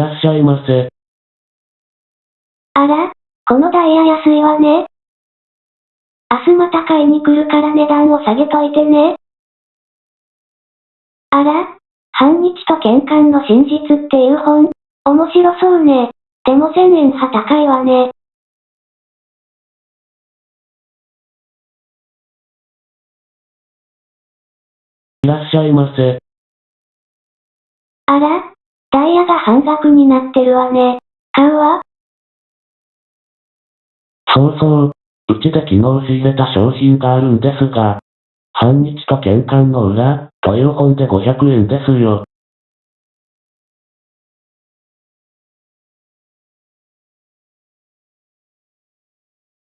らっしゃいませ。あら、このダイヤ安いわね。明日また買いに来るから値段を下げといてね。あら、反日と喧嘩の真実っていう本、面白そうね。でも1000円は高いわね。いらっしゃいませ。あら、ダイヤが半額になってるわね。買うわ。そうそう。うちで昨日仕入れた商品があるんですが、半日と玄関の裏、という本で500円ですよ。